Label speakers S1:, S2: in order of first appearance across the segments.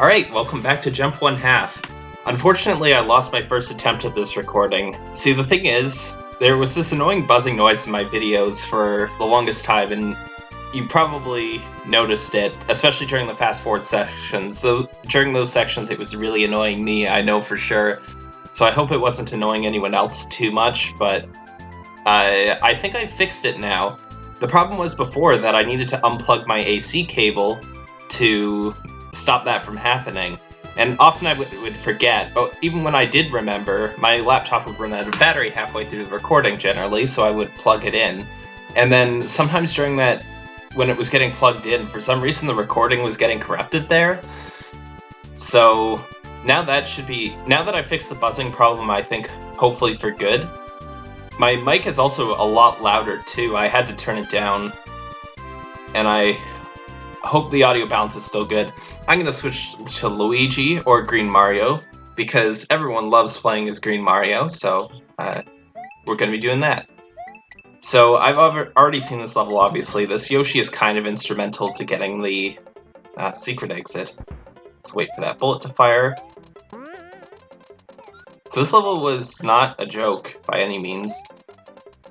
S1: Alright, welcome back to Jump One Half. Unfortunately, I lost my first attempt at this recording. See, the thing is, there was this annoying buzzing noise in my videos for the longest time, and you probably noticed it, especially during the fast forward sections. So during those sections, it was really annoying me, I know for sure. So I hope it wasn't annoying anyone else too much, but uh, I think I fixed it now. The problem was before that I needed to unplug my AC cable to stop that from happening. And often I would, forget, but even when I did remember, my laptop would run out of battery halfway through the recording generally, so I would plug it in. And then sometimes during that, when it was getting plugged in, for some reason the recording was getting corrupted there. So now that should be, now that I fixed the buzzing problem, I think hopefully for good. My mic is also a lot louder too, I had to turn it down. And I hope the audio balance is still good. I'm going to switch to Luigi or Green Mario because everyone loves playing as Green Mario, so uh, we're going to be doing that. So I've already seen this level, obviously. This Yoshi is kind of instrumental to getting the uh, secret exit. Let's wait for that bullet to fire. So this level was not a joke by any means.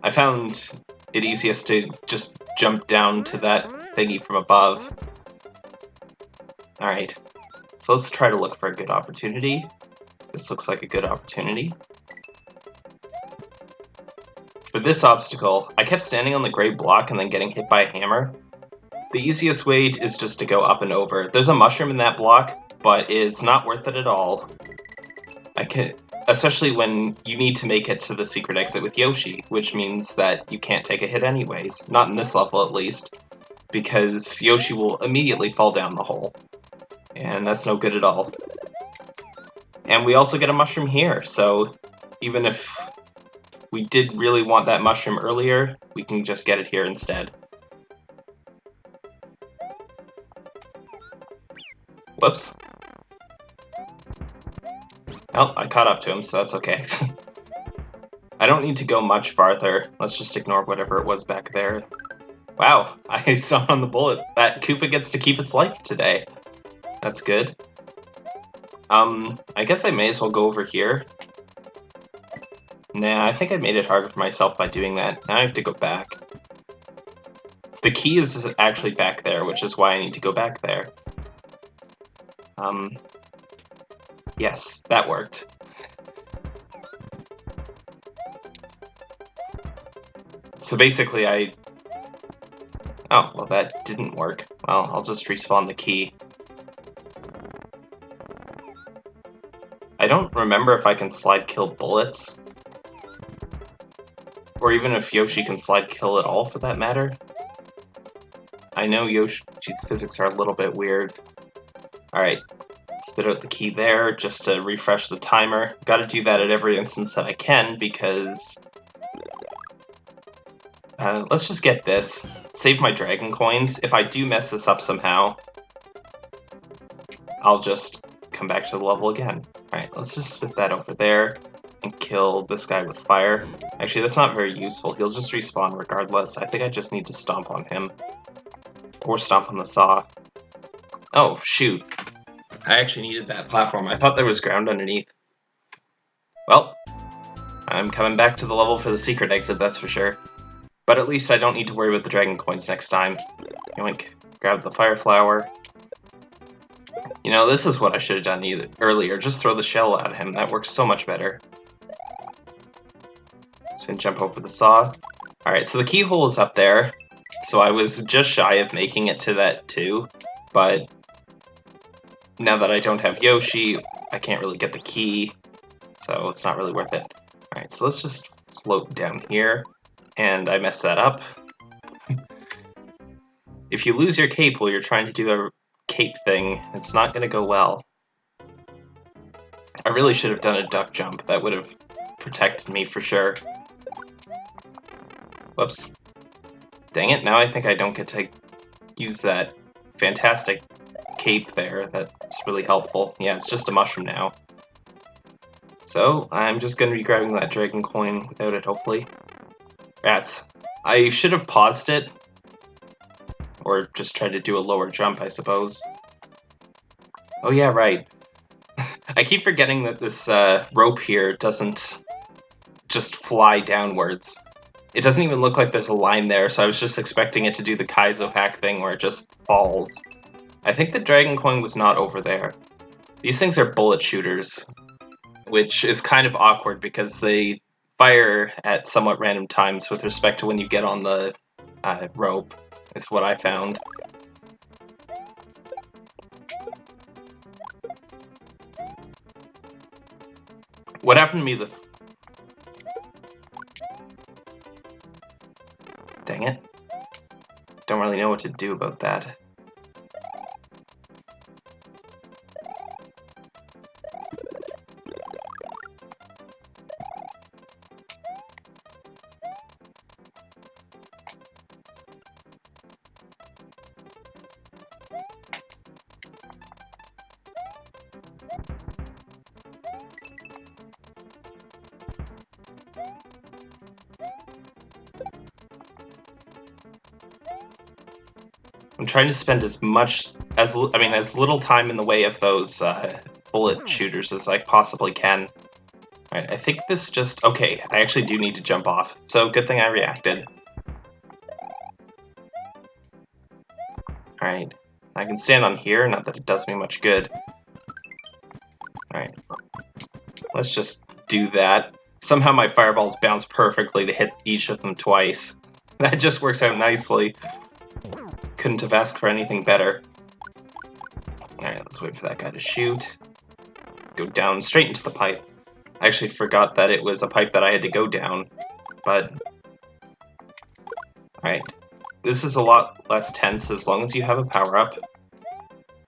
S1: I found it easiest to just jump down to that thingy from above. Alright, so let's try to look for a good opportunity. This looks like a good opportunity. For this obstacle, I kept standing on the gray block and then getting hit by a hammer. The easiest way is just to go up and over. There's a mushroom in that block, but it's not worth it at all. I can, especially when you need to make it to the secret exit with Yoshi, which means that you can't take a hit anyways. Not in this level, at least because Yoshi will immediately fall down the hole. And that's no good at all. And we also get a mushroom here, so even if we did really want that mushroom earlier, we can just get it here instead. Whoops. Oh, I caught up to him, so that's okay. I don't need to go much farther. Let's just ignore whatever it was back there. Wow, I saw on the bullet that Koopa gets to keep its life today. That's good. Um, I guess I may as well go over here. Nah, I think I made it harder for myself by doing that. Now I have to go back. The key is actually back there, which is why I need to go back there. Um, yes, that worked. So basically, I Oh, well that didn't work. Well, I'll just respawn the key. Don't remember if I can slide kill bullets. Or even if Yoshi can slide kill at all, for that matter. I know Yoshi's physics are a little bit weird. Alright, spit out the key there just to refresh the timer. Gotta do that at every instance that I can because... Uh, let's just get this save my dragon coins. If I do mess this up somehow, I'll just come back to the level again. Alright, let's just spit that over there and kill this guy with fire. Actually, that's not very useful. He'll just respawn regardless. I think I just need to stomp on him. Or stomp on the saw. Oh, shoot. I actually needed that platform. I thought there was ground underneath. Well, I'm coming back to the level for the secret exit, that's for sure. But at least I don't need to worry about the dragon coins next time. Yoink. Grab the fire flower. You know, this is what I should have done either, earlier. Just throw the shell at him. That works so much better. Just gonna jump over the saw. Alright, so the keyhole is up there. So I was just shy of making it to that too. But now that I don't have Yoshi, I can't really get the key. So it's not really worth it. Alright, so let's just float down here and I messed that up. if you lose your cape while you're trying to do a cape thing, it's not to go well. I really should have done a duck jump. That would have protected me for sure. Whoops. Dang it, now I think I don't get to use that fantastic cape there. That's really helpful. Yeah, it's just a mushroom now. So, I'm just going to be grabbing that dragon coin without it, hopefully. Rats. I should have paused it. Or just try to do a lower jump, I suppose. Oh yeah, right. I keep forgetting that this uh, rope here doesn't just fly downwards. It doesn't even look like there's a line there, so I was just expecting it to do the Kaizo hack thing where it just falls. I think the Dragon Coin was not over there. These things are bullet shooters, which is kind of awkward because they fire at somewhat random times with respect to when you get on the uh, rope, is what I found. What happened to me the... Dang it. Don't really know what to do about that. I'm trying to spend as much as I mean as little time in the way of those uh, bullet shooters as I possibly can. Alright, I think this just okay. I actually do need to jump off, so good thing I reacted. Alright, I can stand on here. Not that it does me much good. Alright, let's just do that. Somehow my fireballs bounce perfectly to hit each of them twice. That just works out nicely. Couldn't have asked for anything better. Alright, let's wait for that guy to shoot. Go down straight into the pipe. I actually forgot that it was a pipe that I had to go down, but... Alright. This is a lot less tense as long as you have a power-up,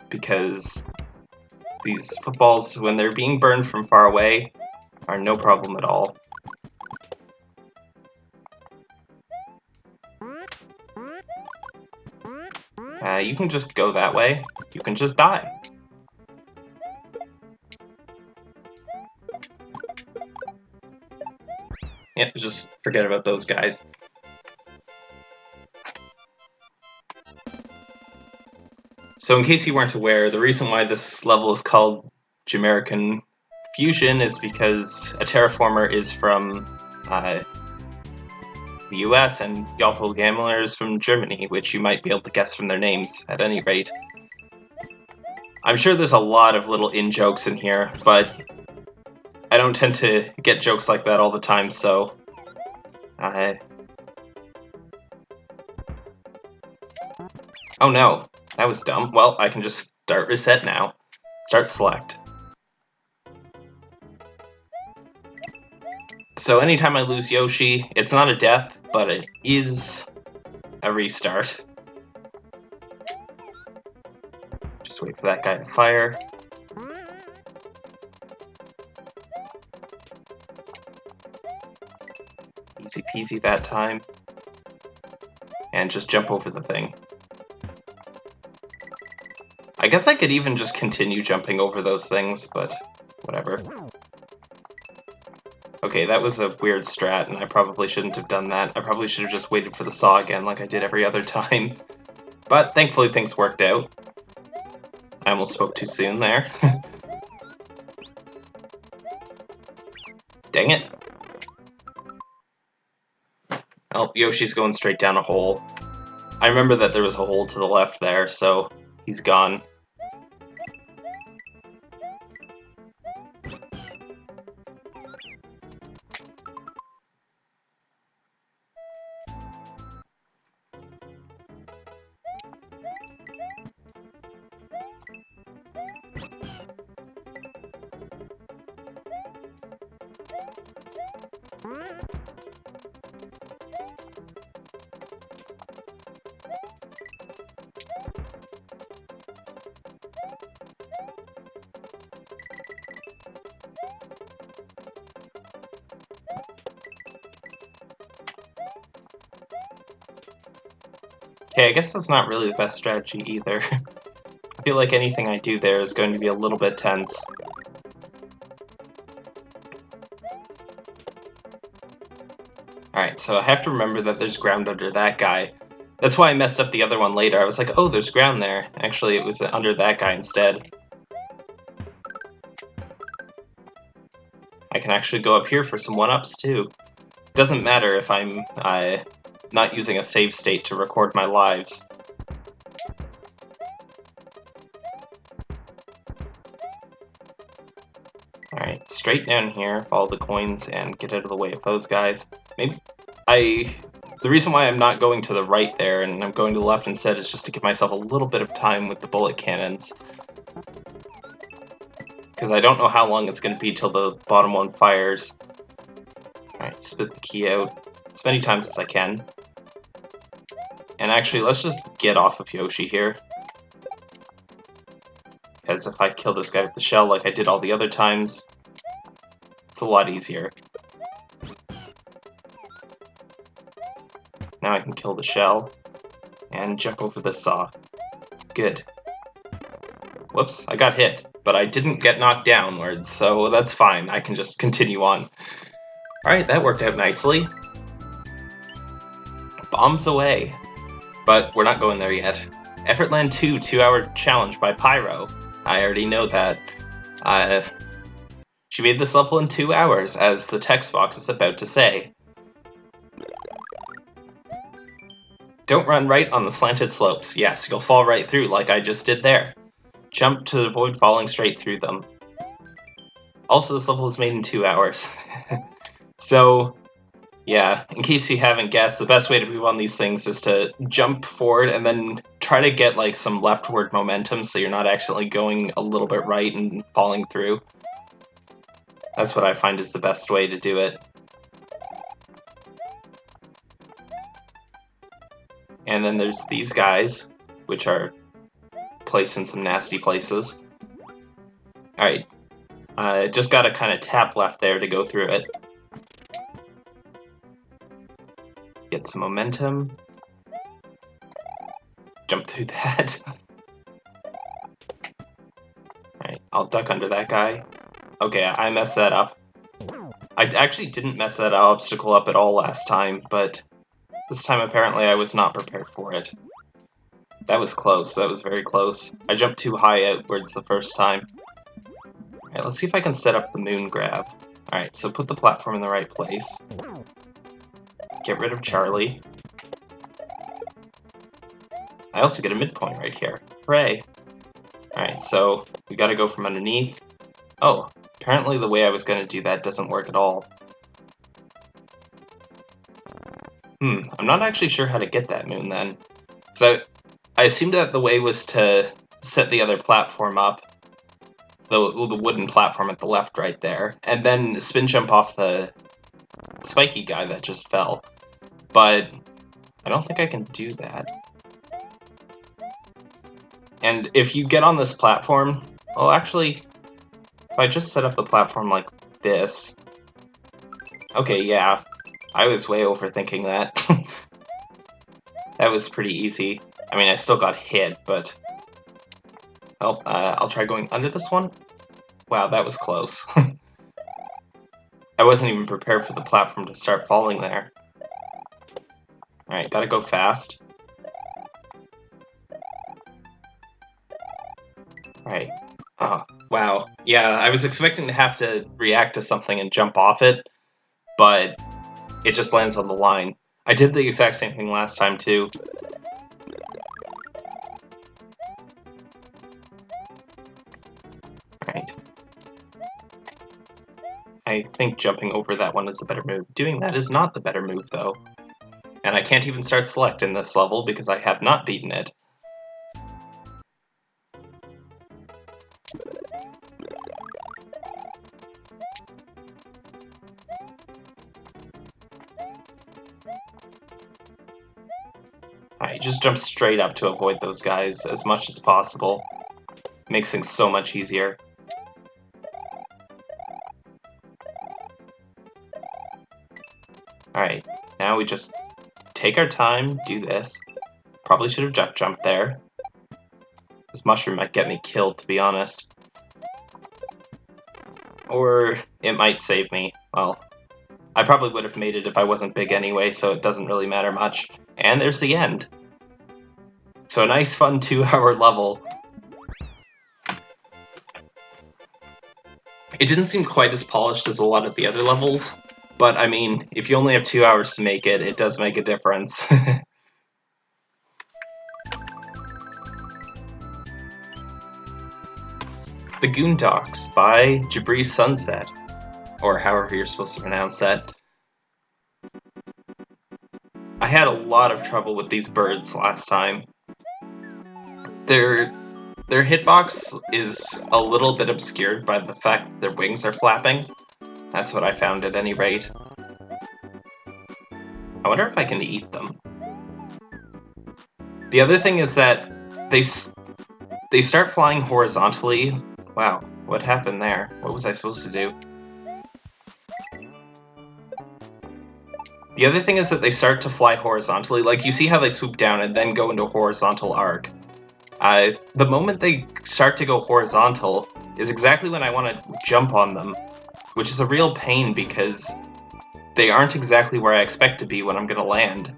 S1: because these footballs, when they're being burned from far away, are no problem at all. You can just go that way. You can just die. Yeah, just forget about those guys. So in case you weren't aware, the reason why this level is called Jamerican Fusion is because a terraformer is from uh, the US and Yawful Gamblers from Germany, which you might be able to guess from their names at any rate. I'm sure there's a lot of little in-jokes in here, but I don't tend to get jokes like that all the time, so... I... Oh no, that was dumb. Well, I can just start reset now. Start select. So anytime I lose Yoshi, it's not a death, but it is a restart. Just wait for that guy to fire. Easy peasy that time. And just jump over the thing. I guess I could even just continue jumping over those things, but whatever. Okay, that was a weird strat, and I probably shouldn't have done that. I probably should have just waited for the saw again like I did every other time. But thankfully things worked out. I almost spoke too soon there. Dang it. Oh, Yoshi's going straight down a hole. I remember that there was a hole to the left there, so he's gone. I guess that's not really the best strategy either. I feel like anything I do there is going to be a little bit tense. Alright, so I have to remember that there's ground under that guy. That's why I messed up the other one later. I was like, oh, there's ground there. Actually, it was under that guy instead. I can actually go up here for some one-ups, too. Doesn't matter if I'm uh, not using a save state to record my lives. Alright, straight down here, follow the coins, and get out of the way of those guys. Maybe I... The reason why I'm not going to the right there and I'm going to the left instead is just to give myself a little bit of time with the bullet cannons. Because I don't know how long it's going to be till the bottom one fires. Alright, spit the key out as many times as I can. And actually, let's just get off of Yoshi here. Because if I kill this guy with the shell like I did all the other times, it's a lot easier. Now I can kill the shell and jump over the saw. Good. Whoops, I got hit, but I didn't get knocked downwards, so that's fine. I can just continue on. Alright, that worked out nicely. Bombs away. But we're not going there yet. Effortland 2 two-hour challenge by Pyro. I already know that. Uh, she made this level in two hours, as the text box is about to say. Don't run right on the slanted slopes. Yes, you'll fall right through like I just did there. Jump to avoid falling straight through them. Also, this level is made in two hours. so, yeah, in case you haven't guessed, the best way to move on these things is to jump forward and then try to get like some leftward momentum so you're not accidentally going a little bit right and falling through. That's what I find is the best way to do it. And then there's these guys, which are placed in some nasty places. Alright, uh, just gotta kind of tap left there to go through it. Get some momentum. Jump through that. Alright, I'll duck under that guy. Okay, I messed that up. I actually didn't mess that obstacle up at all last time, but this time apparently I was not prepared for it. That was close, that was very close. I jumped too high outwards the first time. Alright, let's see if I can set up the moon grab. Alright, so put the platform in the right place. Get rid of Charlie. I also get a midpoint right here. Hooray! Alright, so we gotta go from underneath. Oh, apparently the way I was gonna do that doesn't work at all. Hmm, I'm not actually sure how to get that moon then. So I assumed that the way was to set the other platform up, the, the wooden platform at the left right there, and then spin jump off the spiky guy that just fell. But I don't think I can do that. And if you get on this platform, well actually, if I just set up the platform like this, okay, yeah, I was way overthinking that. that was pretty easy. I mean, I still got hit, but... Well, uh, I'll try going under this one. Wow, that was close. I wasn't even prepared for the platform to start falling there. Alright, gotta go fast. Alright. Oh, wow. Yeah, I was expecting to have to react to something and jump off it, but it just lands on the line. I did the exact same thing last time, too. Think jumping over that one is the better move. Doing that is not the better move, though. And I can't even start select in this level because I have not beaten it. Alright, just jump straight up to avoid those guys as much as possible. Makes things so much easier. Now we just take our time, do this. Probably should have duck jumped there. This mushroom might get me killed, to be honest. Or it might save me. Well, I probably would have made it if I wasn't big anyway, so it doesn't really matter much. And there's the end. So a nice fun two hour level. It didn't seem quite as polished as a lot of the other levels, but I mean, if you only have two hours to make it, it does make a difference. the Goondocks by Jabri Sunset, or however you're supposed to pronounce that. I had a lot of trouble with these birds last time. Their their hitbox is a little bit obscured by the fact that their wings are flapping. That's what I found at any rate. I wonder if I can eat them. The other thing is that they they start flying horizontally. Wow, what happened there? What was I supposed to do? The other thing is that they start to fly horizontally. Like, you see how they swoop down and then go into a horizontal arc. Uh, the moment they start to go horizontal is exactly when I want to jump on them, which is a real pain because they aren't exactly where I expect to be when I'm to land.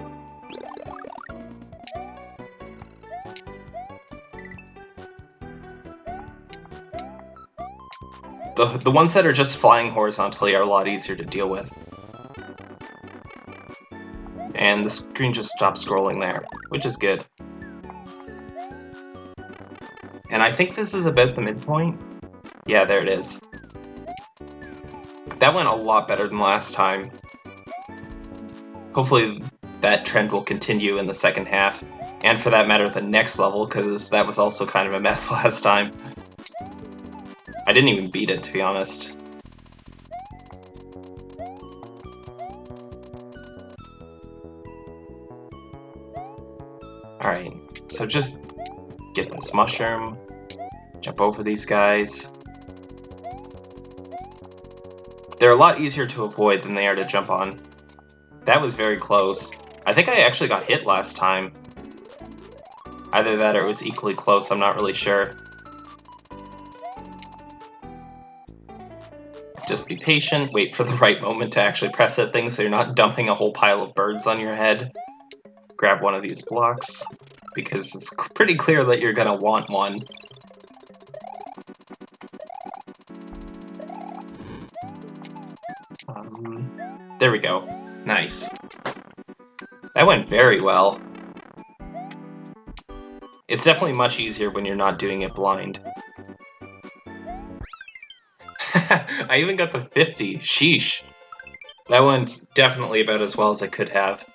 S1: The, the ones that are just flying horizontally are a lot easier to deal with and the screen just stops scrolling there, which is good. And I think this is about the midpoint. Yeah, there it is. That went a lot better than last time. Hopefully that trend will continue in the second half, and for that matter the next level, because that was also kind of a mess last time. I didn't even beat it, to be honest. Alright, so just get this mushroom, jump over these guys. They're a lot easier to avoid than they are to jump on. That was very close. I think I actually got hit last time. Either that or it was equally close, I'm not really sure. Just be patient, wait for the right moment to actually press that thing so you're not dumping a whole pile of birds on your head grab one of these blocks, because it's pretty clear that you're gonna want one. There we go. Nice. That went very well. It's definitely much easier when you're not doing it blind. I even got the 50. Sheesh. That went definitely about as well as I could have.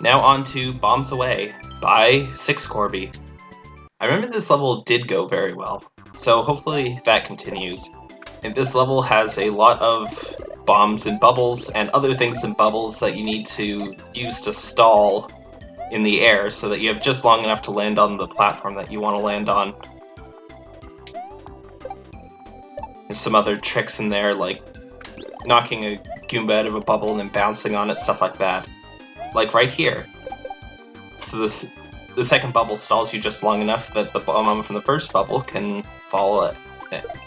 S1: Now on to Bombs Away by Six Corby. I remember this level did go very well, so hopefully that continues. And this level has a lot of bombs and bubbles and other things in bubbles that you need to use to stall in the air so that you have just long enough to land on the platform that you want to land on. There's some other tricks in there like knocking a Goomba out of a bubble and then bouncing on it, stuff like that like right here. So this the second bubble stalls you just long enough that the bomb from the first bubble can fall uh,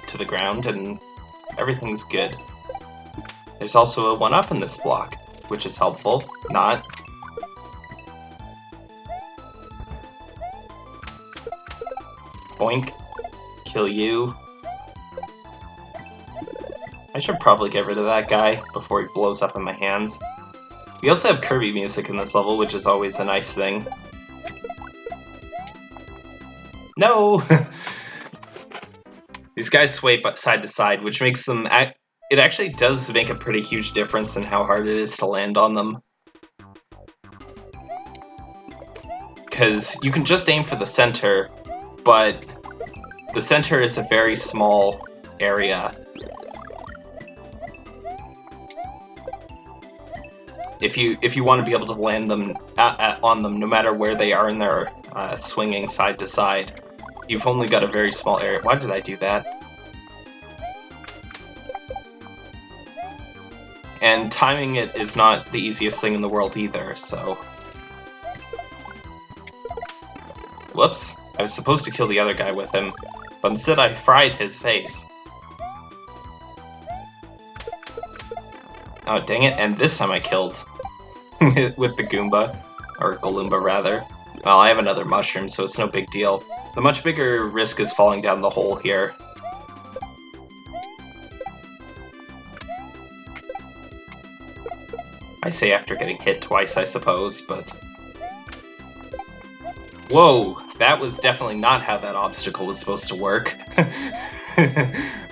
S1: to the ground and everything's good. There's also a 1-up in this block, which is helpful. Not. Boink. Kill you. I should probably get rid of that guy before he blows up in my hands. We also have Kirby music in this level, which is always a nice thing. No! These guys sway side to side, which makes them... It actually does make a pretty huge difference in how hard it is to land on them. Because you can just aim for the center, but the center is a very small area, if you if you want to be able to land them on them no matter where they are in their uh, swinging side to side. You've only got a very small area. Why did I do that? And timing it is not the easiest thing in the world either, so... Whoops. I was supposed to kill the other guy with him, but instead I fried his face. Oh, dang it, and this time I killed. with the Goomba, or Galoomba rather. Well, I have another mushroom, so it's no big deal. The much bigger risk is falling down the hole here. I say after getting hit twice, I suppose, but... Whoa! That was definitely not how that obstacle was supposed to work.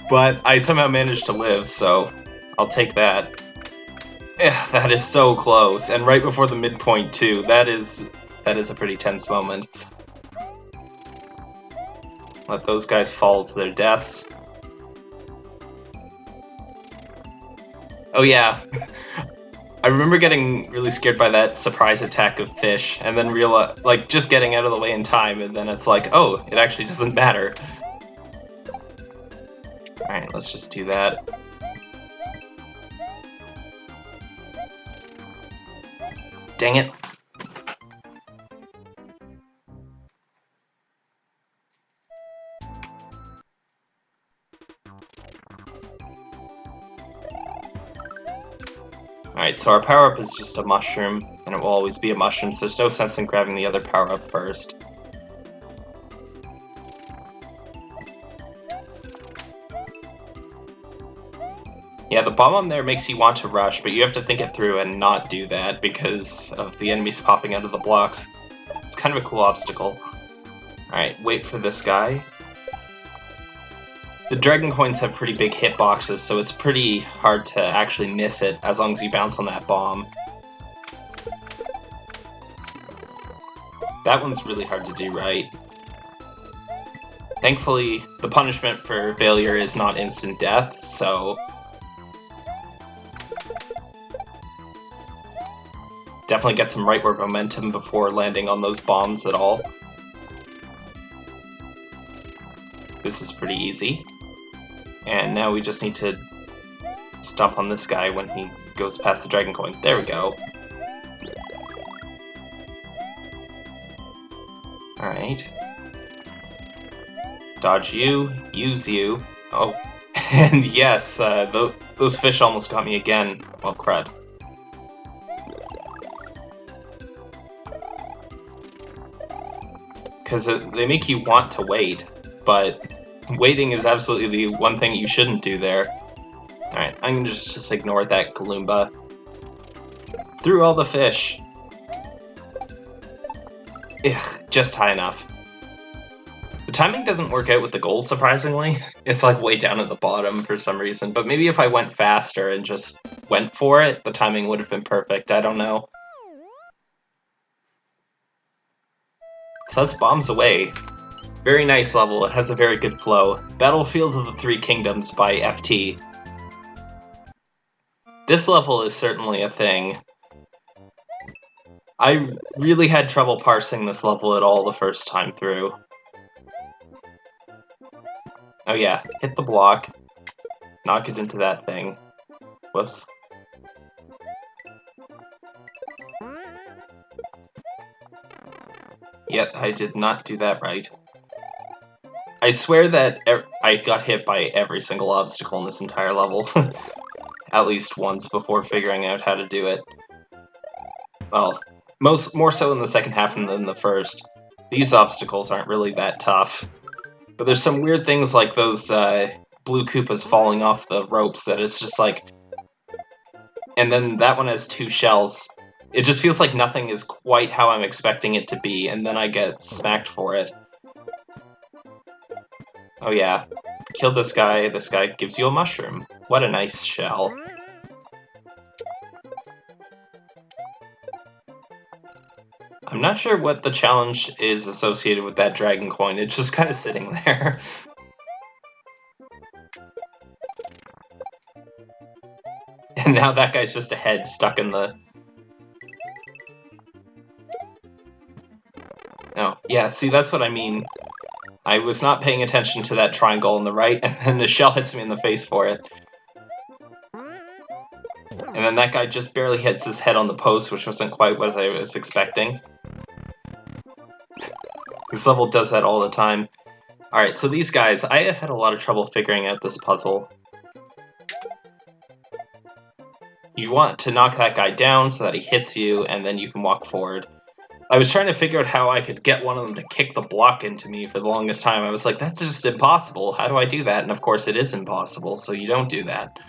S1: but I somehow managed to live, so I'll take that. Yeah, that is so close, and right before the midpoint too. That is that is a pretty tense moment. Let those guys fall to their deaths. Oh yeah, I remember getting really scared by that surprise attack of fish, and then realize, like, just getting out of the way in time, and then it's like, oh, it actually doesn't matter. Alright, let's just do that. Dang it. Alright, so our power-up is just a mushroom, and it will always be a mushroom, so there's no sense in grabbing the other power-up first. Yeah, the bomb on there makes you want to rush, but you have to think it through and not do that because of the enemies popping out of the blocks. It's kind of a cool obstacle. Alright, wait for this guy. The Dragon Coins have pretty big hitboxes, so it's pretty hard to actually miss it as long as you bounce on that bomb. That one's really hard to do right. Thankfully, the punishment for failure is not instant death, so... Definitely get some rightward momentum before landing on those bombs at all. This is pretty easy. Now we just need to stomp on this guy when he goes past the Dragon Coin. There we go. Alright. Dodge you, use you. Oh, and yes, uh, th those fish almost got me again. Well, crud. Because they make you want to wait, but waiting is absolutely the one thing you shouldn't do there. Alright, I'm gonna just, just ignore that Goomba. Through all the fish. Ugh, just high enough. The timing doesn't work out with the goals, surprisingly. It's like way down at the bottom for some reason, but maybe if I went faster and just went for it, the timing would have been perfect, I don't know. So that's bombs away. Very nice level, it has a very good flow. Battlefield of the Three Kingdoms by FT. This level is certainly a thing. I really had trouble parsing this level at all the first time through. Oh yeah, hit the block. Knock it into that thing. Whoops. Yep, I did not do that right. I swear that I got hit by every single obstacle in this entire level. At least once before figuring out how to do it. Well, most more so in the second half than the first. These obstacles aren't really that tough. But there's some weird things like those uh, blue Koopas falling off the ropes that it's just like... And then that one has two shells. It just feels like nothing is quite how I'm expecting it to be, and then I get smacked for it. Oh yeah, kill this guy, this guy gives you a mushroom. What a nice shell. I'm not sure what the challenge is associated with that dragon coin, it's just kind of sitting there. and now that guy's just a head stuck in the... Oh, yeah, see, that's what I mean. I was not paying attention to that triangle on the right, and then the shell hits me in the face for it. And then that guy just barely hits his head on the post, which wasn't quite what I was expecting. This level does that all the time. Alright, so these guys, I had a lot of trouble figuring out this puzzle. You want to knock that guy down so that he hits you, and then you can walk forward. I was trying to figure out how I could get one of them to kick the block into me for the longest time. I was like, that's just impossible. How do I do that? And of course, it is impossible, so you don't do that.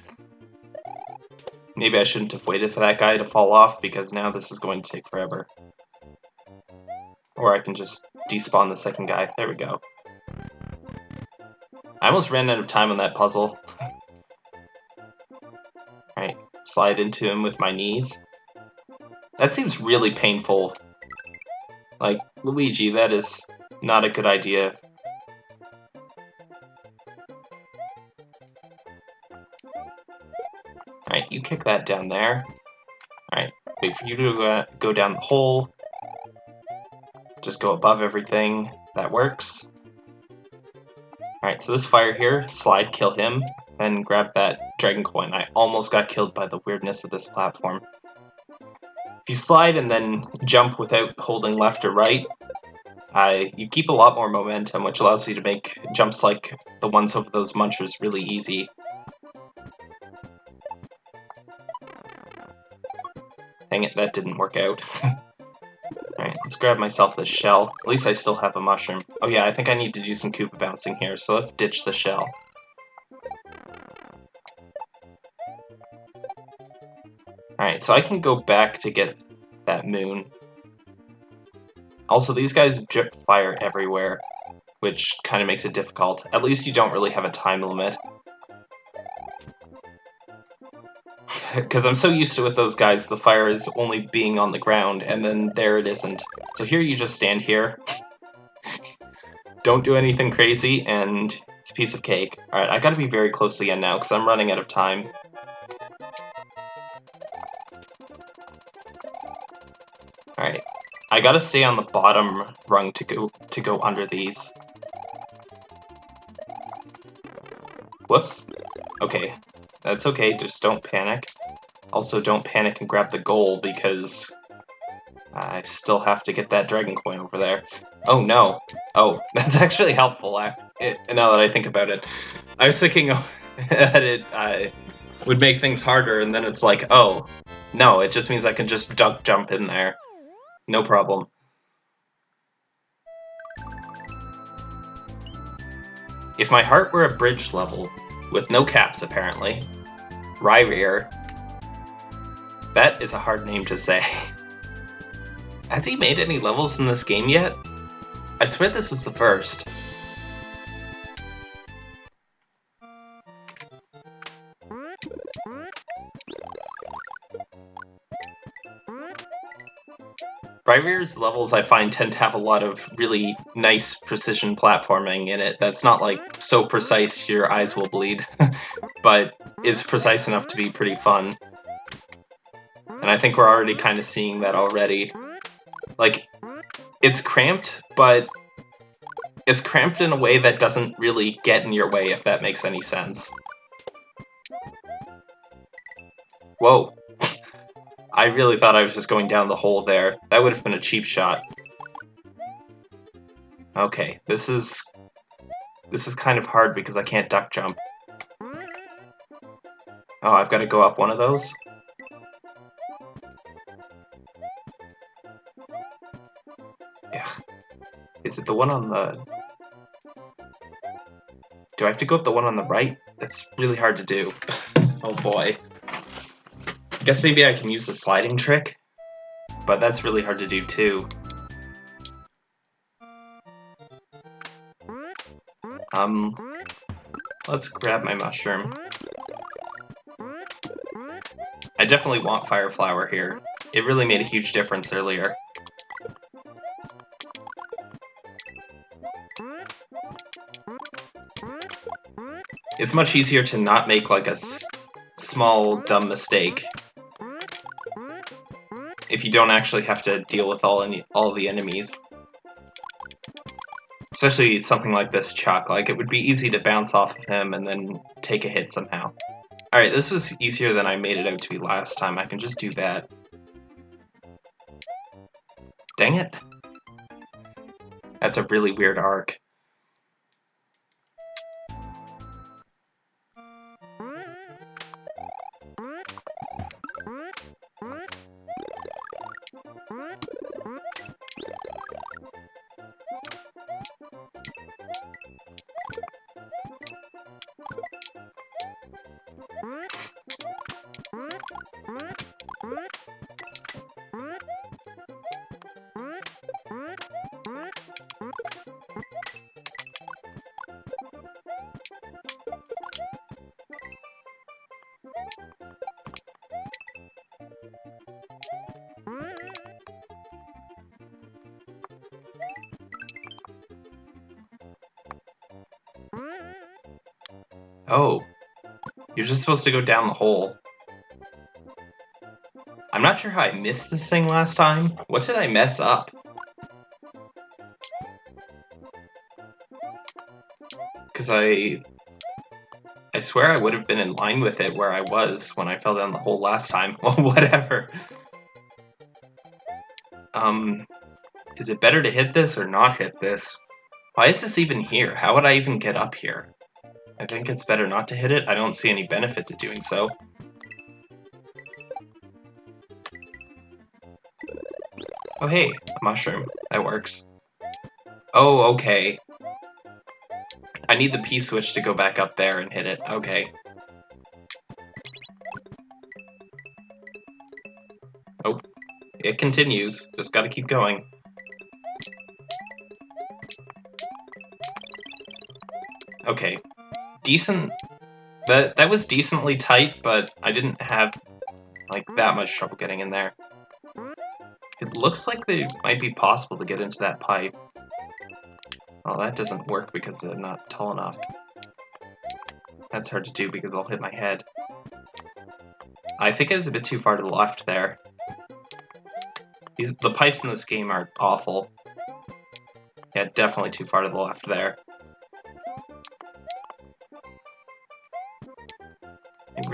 S1: Maybe I shouldn't have waited for that guy to fall off, because now this is going to take forever. Or I can just despawn the second guy. There we go. I almost ran out of time on that puzzle. Alright, slide into him with my knees. That seems really painful. Like, Luigi, that is not a good idea. Alright, you kick that down there. Alright, wait for you to uh, go down the hole. Just go above everything. That works. Alright, so this fire here, slide, kill him, and grab that dragon coin. I almost got killed by the weirdness of this platform. If you slide and then jump without holding left or right, uh, you keep a lot more momentum, which allows you to make jumps like the ones over those munchers really easy. Dang it, that didn't work out. Alright, let's grab myself this shell. At least I still have a mushroom. Oh yeah, I think I need to do some Koopa bouncing here, so let's ditch the shell. Alright, so I can go back to get that moon. Also, these guys drip fire everywhere, which kind of makes it difficult. At least you don't really have a time limit. Because I'm so used to with those guys, the fire is only being on the ground, and then there it isn't. So here you just stand here. don't do anything crazy, and it's a piece of cake. Alright, I gotta be very close to the end now, because I'm running out of time. I gotta stay on the bottom rung to go to go under these. Whoops. Okay. That's okay, just don't panic. Also, don't panic and grab the goal, because I still have to get that dragon coin over there. Oh, no. Oh, that's actually helpful, I, it, now that I think about it. I was thinking that it uh, would make things harder, and then it's like, oh, no, it just means I can just duck jump in there. No problem. If my heart were a bridge level, with no caps apparently, Ryrear, that is a hard name to say. Has he made any levels in this game yet? I swear this is the first. Ryrear's levels I find tend to have a lot of really nice precision platforming in it that's not like so precise your eyes will bleed, but is precise enough to be pretty fun. And I think we're already kind of seeing that already. Like, it's cramped, but it's cramped in a way that doesn't really get in your way, if that makes any sense. Whoa. I really thought I was just going down the hole there. That would have been a cheap shot. Okay, this is... This is kind of hard because I can't duck jump. Oh, I've got to go up one of those? Yeah. Is it the one on the... Do I have to go up the one on the right? That's really hard to do. oh boy. I guess maybe I can use the sliding trick, but that's really hard to do too. Um, let's grab my mushroom. I definitely want Fire Flower here. It really made a huge difference earlier. It's much easier to not make like a small dumb mistake if you don't actually have to deal with all any all the enemies. Especially something like this Chuck, like it would be easy to bounce off of him and then take a hit somehow. Alright, this was easier than I made it out to be last time, I can just do that. Dang it. That's a really weird arc. Oh. You're just supposed to go down the hole. I'm not sure how I missed this thing last time. What did I mess up? Because I... I swear I would have been in line with it where I was when I fell down the hole last time. Well, whatever. Um, is it better to hit this or not hit this? Why is this even here? How would I even get up here? I think it's better not to hit it. I don't see any benefit to doing so. Oh hey, a mushroom. That works. Oh, okay. I need the P-switch to go back up there and hit it. Okay. Oh, it continues. Just gotta keep going. Okay. Decent... That, that was decently tight, but I didn't have, like, that much trouble getting in there. It looks like they might be possible to get into that pipe. Well, that doesn't work because they're not tall enough. That's hard to do because I'll hit my head. I think it was a bit too far to the left there. These, the pipes in this game are awful. Yeah, definitely too far to the left there.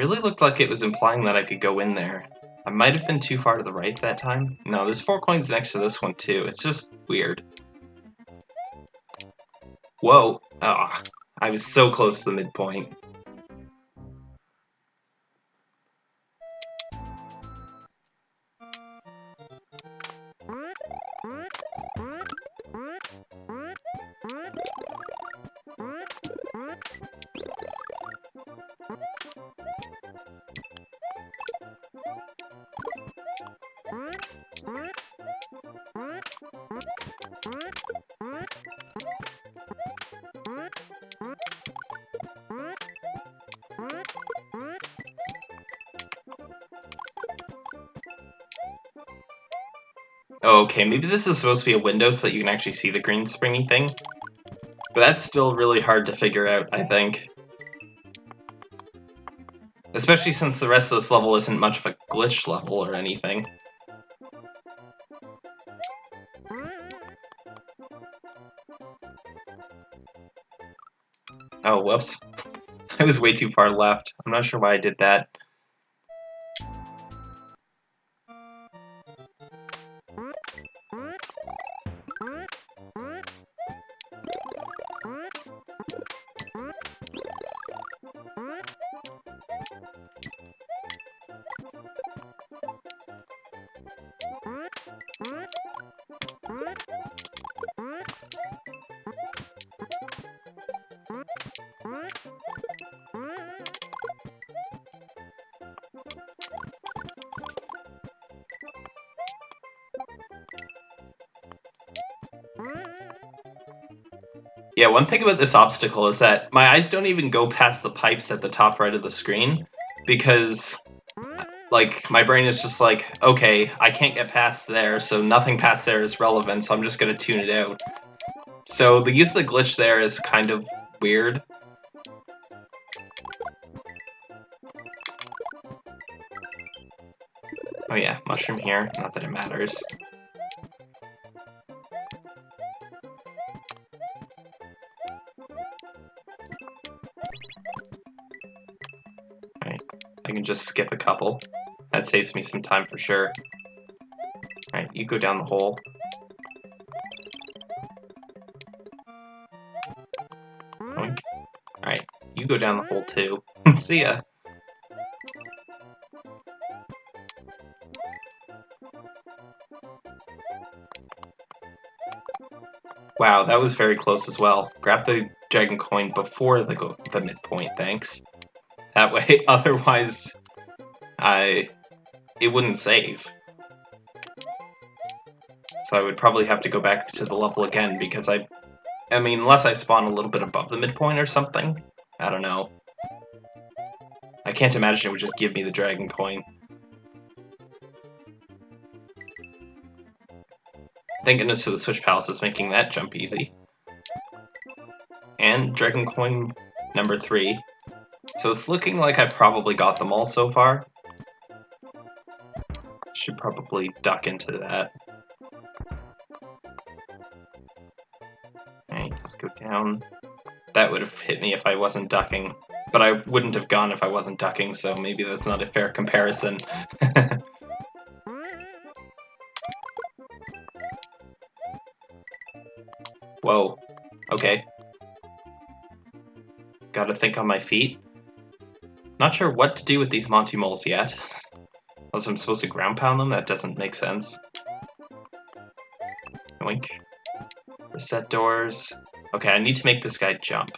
S1: Really looked like it was implying that I could go in there. I might have been too far to the right that time. No, there's four coins next to this one too. It's just weird. Whoa. Ah, I was so close to the midpoint. Okay, maybe this is supposed to be a window so that you can actually see the green springy thing. But that's still really hard to figure out, I think. Especially since the rest of this level isn't much of a glitch level or anything. Oh, whoops. I was way too far left. I'm not sure why I did that. Yeah, one thing about this obstacle is that my eyes don't even go past the pipes at the top right of the screen because like my brain is just like, okay, I can't get past there, so nothing past there is relevant, so I'm just gonna tune it out. So the use of the glitch there is kind of weird. Oh yeah, mushroom here, not that it matters. Just skip a couple. That saves me some time for sure. Alright, you go down the hole. Alright, you go down the hole too. See ya. Wow, that was very close as well. Grab the dragon coin before the, the midpoint, thanks. That way, otherwise, I it wouldn't save. So I would probably have to go back to the level again because I, I mean, unless I spawn a little bit above the midpoint or something. I don't know. I can't imagine it would just give me the dragon coin. Thank goodness for the Switch Palace is making that jump easy. And Dragon Coin number three. So it's looking like I probably got them all so far. Should probably duck into that. Okay, just go down. That would have hit me if I wasn't ducking. But I wouldn't have gone if I wasn't ducking, so maybe that's not a fair comparison. Whoa. Okay. Gotta think on my feet. Not sure what to do with these Monty Moles yet. Unless I'm supposed to ground pound them, that doesn't make sense. Oink. Reset doors. Okay, I need to make this guy jump.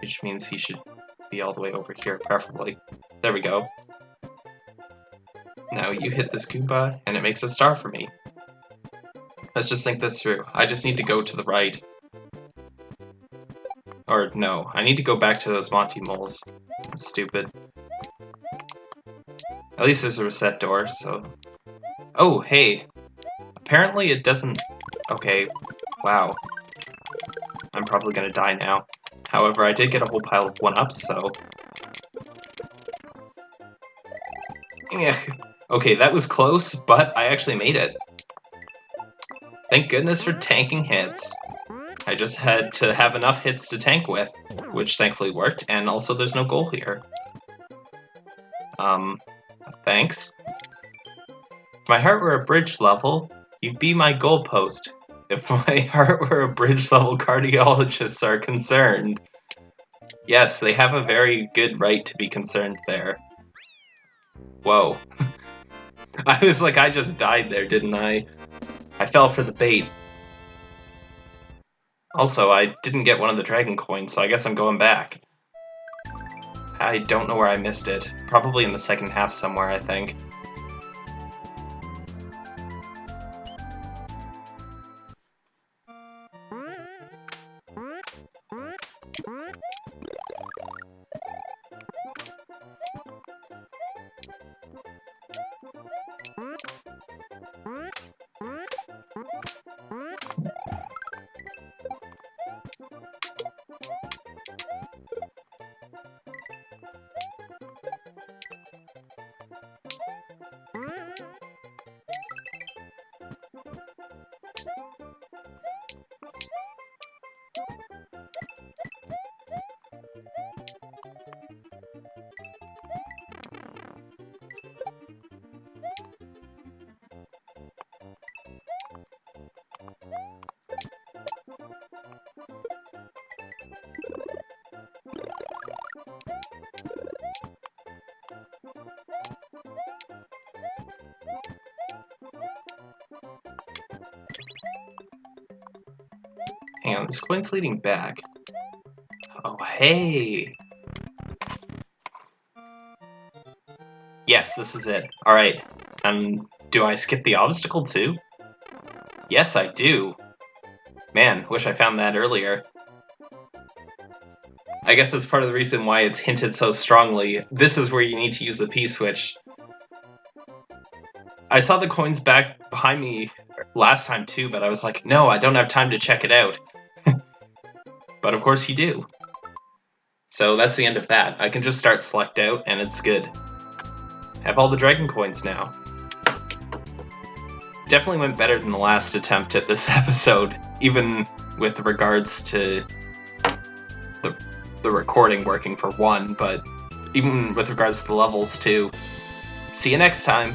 S1: Which means he should be all the way over here, preferably. There we go. Now you hit this Goomba, and it makes a star for me. Let's just think this through. I just need to go to the right. Or, no, I need to go back to those Monty moles. I'm stupid. At least there's a reset door, so... Oh, hey! Apparently it doesn't... Okay, wow. I'm probably gonna die now. However, I did get a whole pile of 1-ups, so... Yeah. Okay, that was close, but I actually made it. Thank goodness for tanking hits. I just had to have enough hits to tank with, which thankfully worked, and also there's no goal here. Um, thanks. If my heart were a bridge level, you'd be my goalpost. If my heart were a bridge level, cardiologists are concerned. Yes, they have a very good right to be concerned there. Whoa. I was like, I just died there, didn't I? I fell for the bait. Also, I didn't get one of the dragon coins, so I guess I'm going back. I don't know where I missed it. Probably in the second half somewhere, I think. Hang on, this coin's leading back. Oh, hey! Yes, this is it. Alright. Um, do I skip the obstacle too? Yes, I do. Man, wish I found that earlier. I guess that's part of the reason why it's hinted so strongly. This is where you need to use the P-switch. I saw the coins back behind me last time too, but I was like, no, I don't have time to check it out. But of course you do. So that's the end of that. I can just start select out and it's good. Have all the dragon coins now. Definitely went better than the last attempt at this episode, even with regards to the, the recording working for one, but even with regards to the levels too. See you next time!